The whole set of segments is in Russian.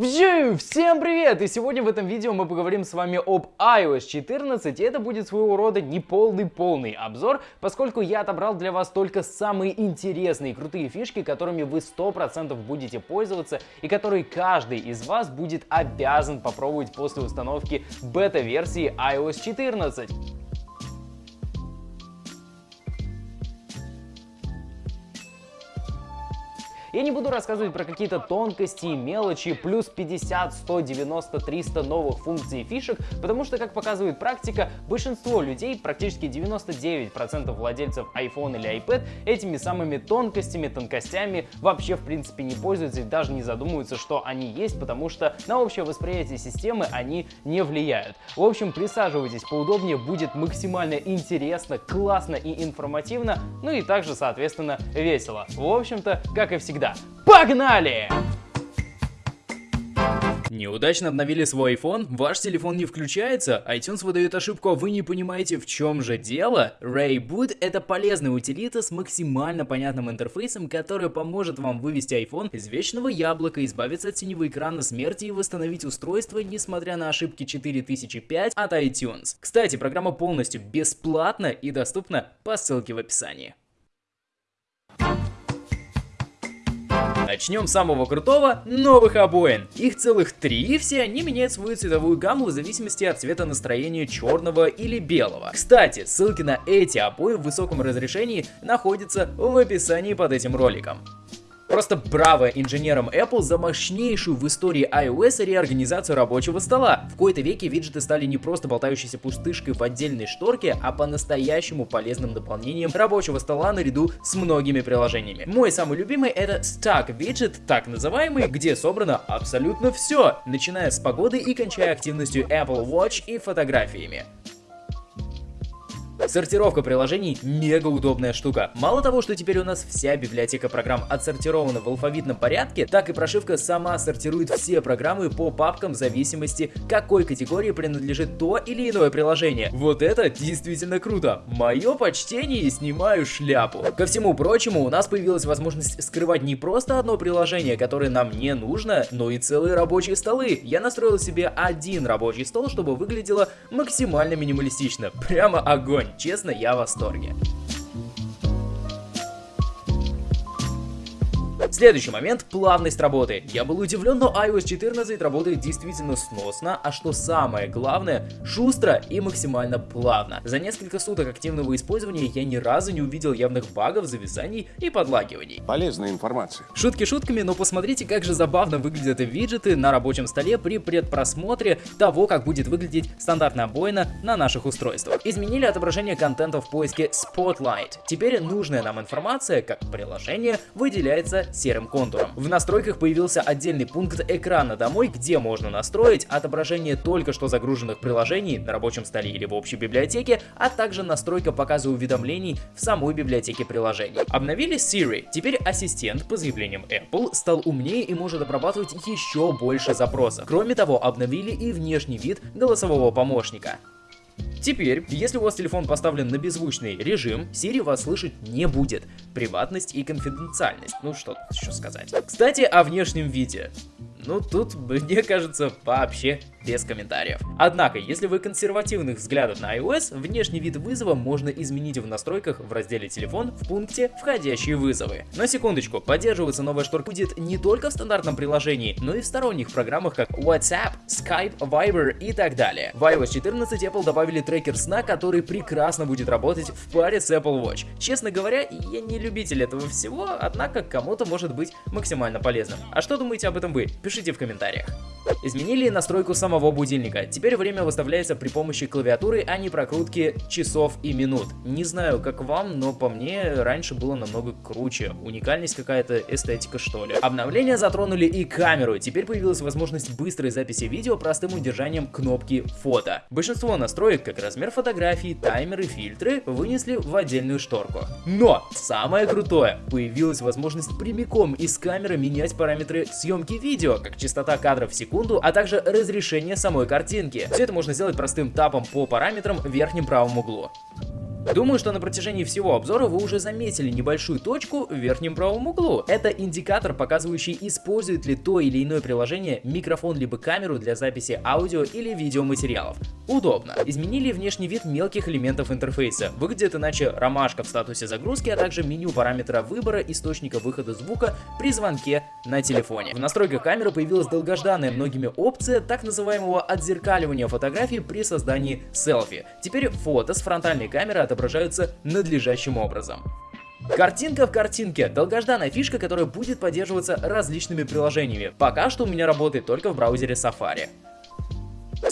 Всем привет! И сегодня в этом видео мы поговорим с вами об iOS 14, и это будет своего рода неполный-полный обзор, поскольку я отобрал для вас только самые интересные и крутые фишки, которыми вы 100% будете пользоваться, и которые каждый из вас будет обязан попробовать после установки бета-версии iOS 14. Я не буду рассказывать про какие-то тонкости и мелочи, плюс 50, 100, 90, 300 новых функций и фишек, потому что, как показывает практика, большинство людей, практически 99% владельцев iPhone или iPad, этими самыми тонкостями, тонкостями вообще в принципе не пользуются и даже не задумываются, что они есть, потому что на общее восприятие системы они не влияют. В общем, присаживайтесь поудобнее, будет максимально интересно, классно и информативно, ну и также, соответственно, весело. В общем-то, как и всегда, всегда. Погнали! Неудачно обновили свой iPhone? Ваш телефон не включается? iTunes выдает ошибку, а вы не понимаете в чем же дело? Rayboot это полезная утилита с максимально понятным интерфейсом, который поможет вам вывести iPhone из вечного яблока, избавиться от синего экрана смерти и восстановить устройство, несмотря на ошибки 4005 от iTunes. Кстати, программа полностью бесплатна и доступна по ссылке в описании. Начнем с самого крутого, новых обоин. Их целых три, и все они меняют свою цветовую гамму в зависимости от цвета настроения черного или белого. Кстати, ссылки на эти обои в высоком разрешении находятся в описании под этим роликом. Просто браво инженерам Apple за мощнейшую в истории iOS реорганизацию рабочего стола. В кои-то веке виджеты стали не просто болтающейся пустышкой в отдельной шторке, а по-настоящему полезным дополнением рабочего стола наряду с многими приложениями. Мой самый любимый это Stack Widget, так называемый, где собрано абсолютно все, начиная с погоды и кончая активностью Apple Watch и фотографиями. Сортировка приложений мега удобная штука. Мало того, что теперь у нас вся библиотека программ отсортирована в алфавитном порядке, так и прошивка сама сортирует все программы по папкам в зависимости, какой категории принадлежит то или иное приложение. Вот это действительно круто. Мое почтение и снимаю шляпу. Ко всему прочему, у нас появилась возможность скрывать не просто одно приложение, которое нам не нужно, но и целые рабочие столы. Я настроил себе один рабочий стол, чтобы выглядело максимально минималистично. Прямо огонь. Честно, я в восторге. Следующий момент – плавность работы. Я был удивлен, но iOS 14 работает действительно сносно, а что самое главное – шустро и максимально плавно. За несколько суток активного использования я ни разу не увидел явных багов, зависаний и подлагиваний. Полезная информация. Шутки шутками, но посмотрите, как же забавно выглядят виджеты на рабочем столе при предпросмотре того, как будет выглядеть стандартная обоина на наших устройствах. Изменили отображение контента в поиске Spotlight. Теперь нужная нам информация, как приложение, выделяется серым контуром. В настройках появился отдельный пункт экрана домой, где можно настроить отображение только что загруженных приложений на рабочем столе или в общей библиотеке, а также настройка показа уведомлений в самой библиотеке приложений. Обновили Siri. Теперь ассистент, по заявлениям Apple, стал умнее и может обрабатывать еще больше запросов. Кроме того, обновили и внешний вид голосового помощника. Теперь, если у вас телефон поставлен на беззвучный режим, Siri вас слышать не будет. Приватность и конфиденциальность. Ну что еще сказать. Кстати, о внешнем виде. Ну тут, мне кажется, вообще без комментариев. Однако, если вы консервативных взглядов на iOS, внешний вид вызова можно изменить в настройках в разделе «Телефон» в пункте «Входящие вызовы». На секундочку, поддерживаться новая шторка будет не только в стандартном приложении, но и в сторонних программах, как WhatsApp, Skype, Viber и так далее. В iOS 14 Apple добавили трекер сна, который прекрасно будет работать в паре с Apple Watch. Честно говоря, я не любитель этого всего, однако кому-то может быть максимально полезным. А что думаете об этом вы? Пишите в комментариях. Изменили настройку самого будильника. Теперь время выставляется при помощи клавиатуры, а не прокрутки часов и минут. Не знаю, как вам, но по мне раньше было намного круче. Уникальность какая-то, эстетика что ли. Обновления затронули и камеру. Теперь появилась возможность быстрой записи видео простым удержанием кнопки фото. Большинство настроек, как размер фотографий, таймеры, фильтры, вынесли в отдельную шторку. Но самое крутое, появилась возможность прямиком из камеры менять параметры съемки видео, как частота кадров в секунду, секунду, а также разрешение самой картинки. Все это можно сделать простым тапом по параметрам в верхнем правом углу. Думаю, что на протяжении всего обзора вы уже заметили небольшую точку в верхнем правом углу. Это индикатор, показывающий, использует ли то или иное приложение микрофон либо камеру для записи аудио или видеоматериалов. Удобно. Изменили внешний вид мелких элементов интерфейса. Выглядит иначе ромашка в статусе загрузки, а также меню параметра выбора источника выхода звука при звонке на телефоне. В настройках камеры появилась долгожданная многими опция так называемого отзеркаливания фотографий при создании селфи. Теперь фото с фронтальной камеры отображаются надлежащим образом. Картинка в картинке. Долгожданная фишка, которая будет поддерживаться различными приложениями. Пока что у меня работает только в браузере Safari.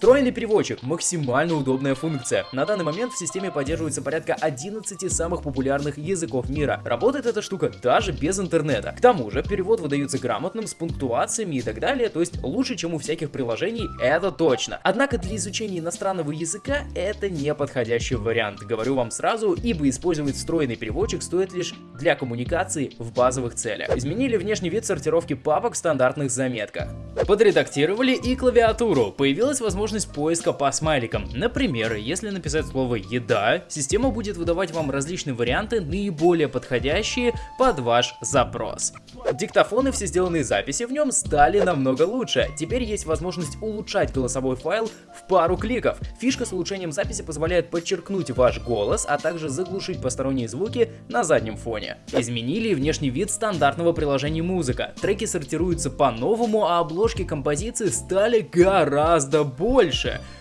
Встроенный переводчик – максимально удобная функция. На данный момент в системе поддерживается порядка 11 самых популярных языков мира. Работает эта штука даже без интернета. К тому же перевод выдается грамотным, с пунктуациями и так далее, то есть лучше, чем у всяких приложений, это точно. Однако для изучения иностранного языка это не подходящий вариант, говорю вам сразу, ибо использовать встроенный переводчик стоит лишь для коммуникации в базовых целях. Изменили внешний вид сортировки папок в стандартных заметках. Подредактировали и клавиатуру. Появилась возможность поиска по смайликам. Например, если написать слово «еда», система будет выдавать вам различные варианты, наиболее подходящие под ваш запрос. Диктофоны, все сделанные записи в нем стали намного лучше. Теперь есть возможность улучшать голосовой файл в пару кликов. Фишка с улучшением записи позволяет подчеркнуть ваш голос, а также заглушить посторонние звуки на заднем фоне. Изменили внешний вид стандартного приложения музыка. Треки сортируются по-новому, а обложки композиции стали гораздо больше.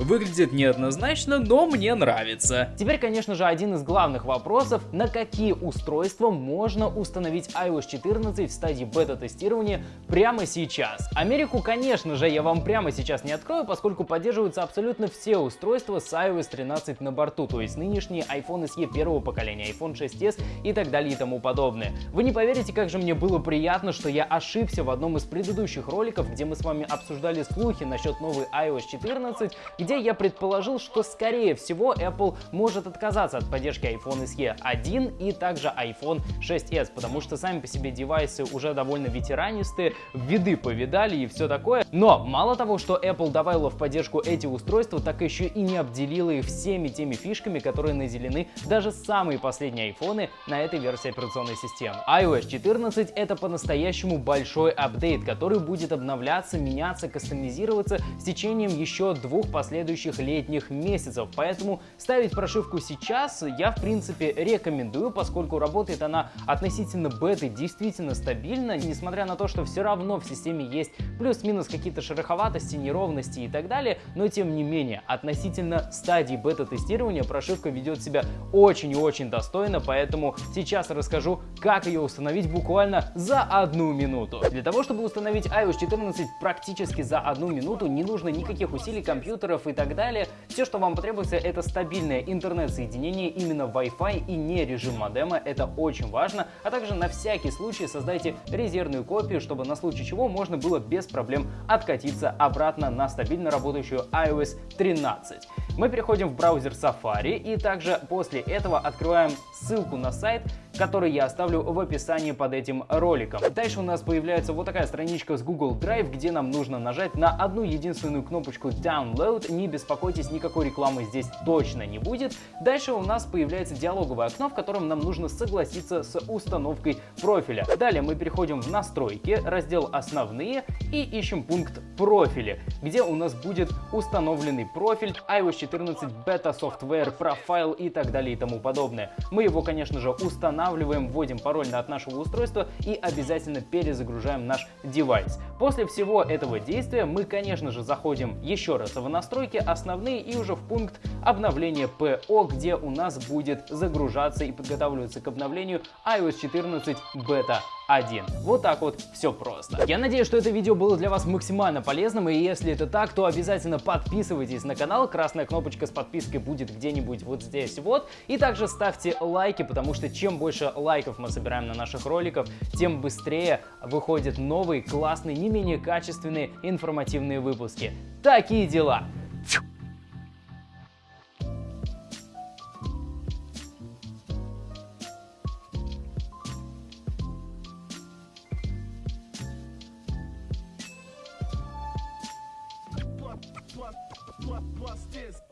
Выглядит неоднозначно, но мне нравится. Теперь, конечно же, один из главных вопросов, на какие устройства можно установить iOS 14 в стадии бета-тестирования прямо сейчас. Америку, конечно же, я вам прямо сейчас не открою, поскольку поддерживаются абсолютно все устройства с iOS 13 на борту, то есть нынешние iPhone SE первого поколения, iPhone 6s и так далее и тому подобное. Вы не поверите, как же мне было приятно, что я ошибся в одном из предыдущих роликов, где мы с вами обсуждали слухи насчет новой iOS 14, где я предположил, что скорее всего Apple может отказаться от поддержки iPhone SE 1 и также iPhone 6s, потому что сами по себе девайсы уже довольно ветеранистые, виды повидали и все такое. Но мало того, что Apple добавила в поддержку эти устройства, так еще и не обделила их всеми теми фишками, которые наделены даже самые последние айфоны на этой версии операционной системы. iOS 14 это по-настоящему большой апдейт, который будет обновляться, меняться, кастомизироваться с течением еще двух последующих летних месяцев. Поэтому ставить прошивку сейчас я в принципе рекомендую, поскольку работает она относительно беты действительно стабильно, несмотря на то, что все равно в системе есть плюс-минус какие-то шероховатости, неровности и так далее, но тем не менее относительно стадии бета-тестирования прошивка ведет себя очень и очень достойно, поэтому сейчас расскажу, как ее установить буквально за одну минуту. Для того, чтобы установить iOS 14 практически за одну минуту, не нужно никаких усилий компьютеров и так далее. Все, что вам потребуется, это стабильное интернет-соединение именно Wi-Fi и не режим модема, это очень важно, а также на всякий случай создайте резервную копию, чтобы на случай чего можно было без проблем откатиться обратно на стабильно работающую iOS 13. Мы переходим в браузер Safari и также после этого открываем ссылку на сайт, который я оставлю в описании под этим роликом. Дальше у нас появляется вот такая страничка с Google Drive, где нам нужно нажать на одну единственную кнопочку Download. Не беспокойтесь, никакой рекламы здесь точно не будет. Дальше у нас появляется диалоговое окно, в котором нам нужно согласиться с установкой профиля. Далее мы переходим в настройки, раздел основные и ищем пункт профили, где у нас будет установленный профиль iOS 14 Beta Software Profile и так далее и тому подобное. Мы его, конечно же, устанавливаем, вводим пароль от нашего устройства и обязательно перезагружаем наш девайс. После всего этого действия мы, конечно же, заходим еще раз в настройки основные и уже в пункт обновления ПО, где у нас будет загружаться и подготавливаться к обновлению iOS 14 Beta 1. Вот так вот все просто. Я надеюсь, что это видео было для вас максимально полезным, и если это так, то обязательно подписывайтесь на канал, красная кнопочка с подпиской будет где-нибудь вот здесь вот, и также ставьте лайки, потому что чем больше лайков мы собираем на наших роликах, тем быстрее выходят новые, классные, не менее качественные информативные выпуски. Такие дела! bust this.